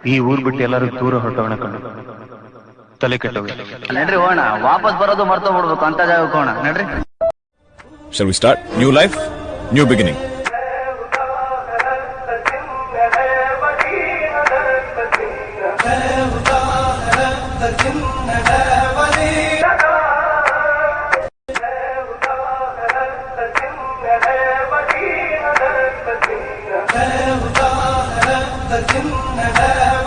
ಈ ಊರ್ ಬಿಟ್ಟು ಎಲ್ಲರೂ ದೂರ ಹೊರಟೋಣ ಕಣ್ಣು ತಲೆ ಕೆಟ್ಟೋಗಿ ನಡ್ರಿ ಹೋಣ ವಾಪಸ್ ಬರೋದು ಮರ್ತೋಗ್ಬಿಡ್ಬೇಕು ಅಂತ ಜಾಗಕ್ಕೆ ಹೋಣ ನಡ್ರಿ Shall we start? New life, new beginning. Thank you. تكن بابا